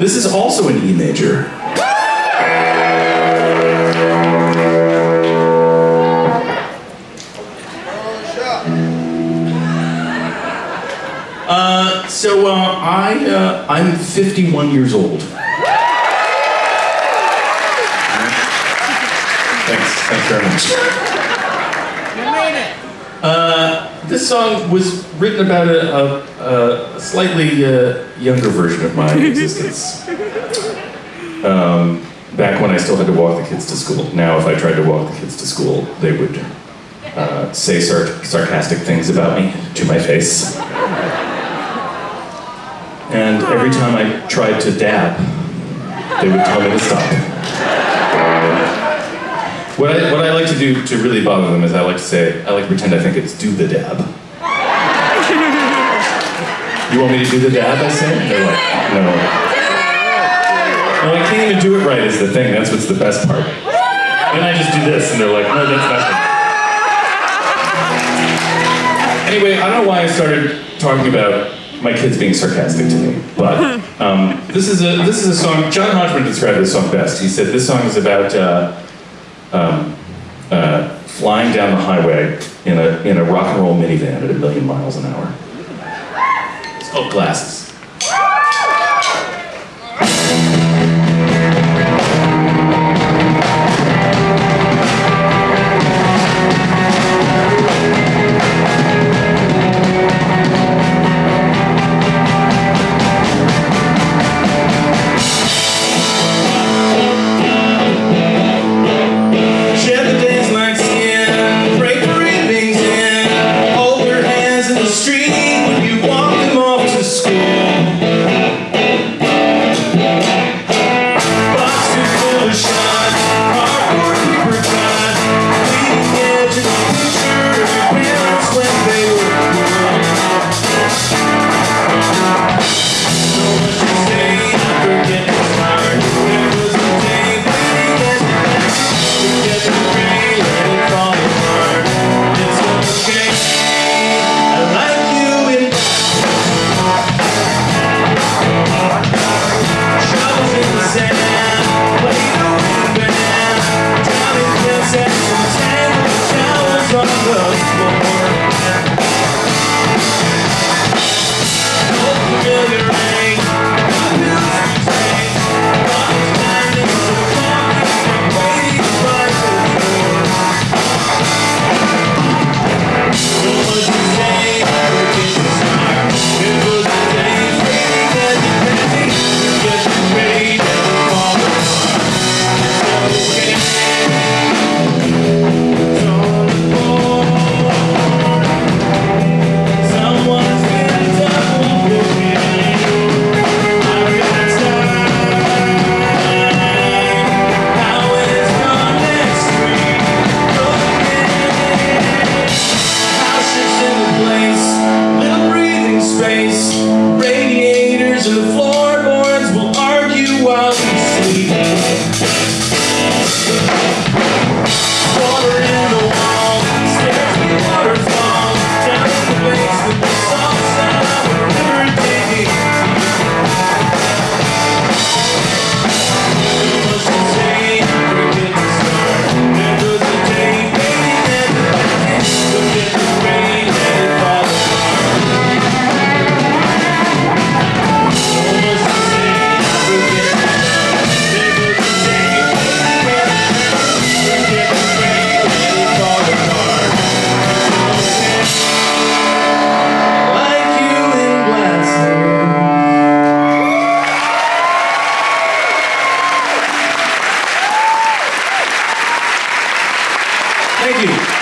This is also an E major. Uh, so uh, I uh, I'm 51 years old. Thanks, thanks very much. You made it. Uh, this song was written about a, a, a slightly uh, younger version of my existence. Um, back when I still had to walk the kids to school. Now, if I tried to walk the kids to school, they would uh, say sar- sarcastic things about me to my face. And every time I tried to dab, they would tell me to stop. What I, what I like to do to really bother them is I like to say, I like to pretend I think it's do the dab. You want me to do the dab, I say? They're like, no. No, I can't even do it right is the thing, that's what's the best part. And I just do this, and they're like, no, that's not Anyway, I don't know why I started talking about my kids being sarcastic to me, but um, this is a this is a song. John Hodgman described this song best. He said this song is about uh, um, uh, flying down the highway in a in a rock and roll minivan at a million miles an hour. It's called Glasses. Radiators and the floorboards Thank you.